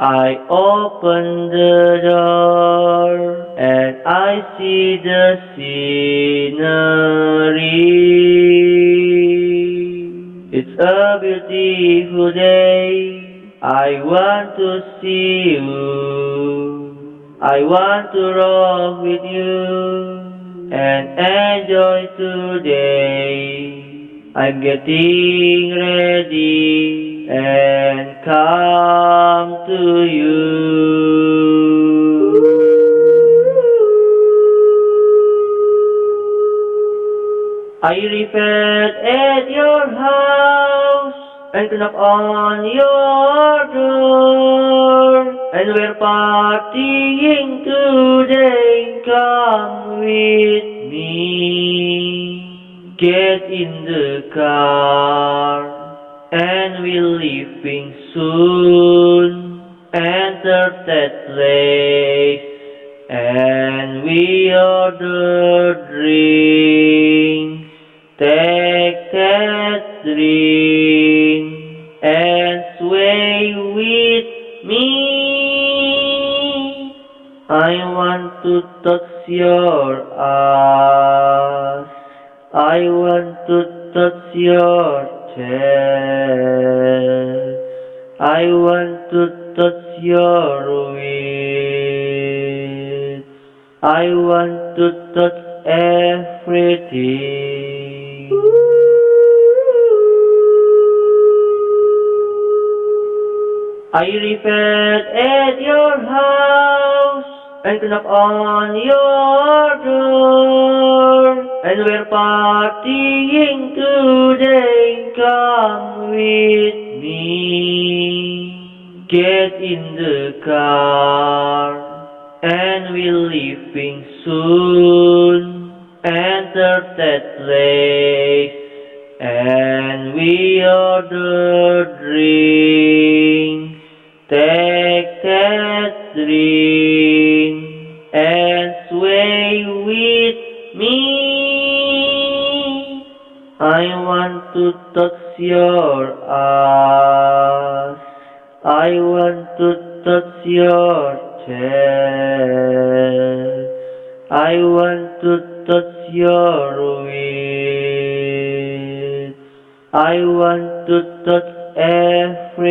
I open the door and I see the scenery. It's a beautiful day. I want to see you. I want to rock with you and enjoy today. I'm getting ready and come to you. I repaired at your house and knock on your door. And we're partying today, come with me. Get in the car and we're leaving soon. Enter that place and we order drinks. Take that drink and sway with me. I want to touch your ass. I want to touch your I want to touch your waist. I want to touch everything. I repaired at your house and knock on your door. And we're partying today, come with me. Get in the car and we're leaving soon. Enter that place and we order drinks. Take that drink and I want to touch your ass. I want to touch your chest. I want to touch your waist. I want to touch everything.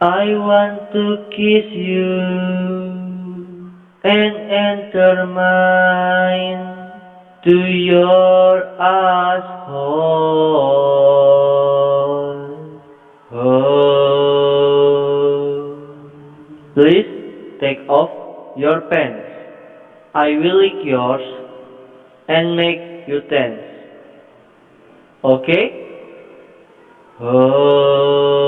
I want to kiss you and enter mine to your asshole. Oh. Please take off your pants. I will lick yours and make you tense. Okay? Oh.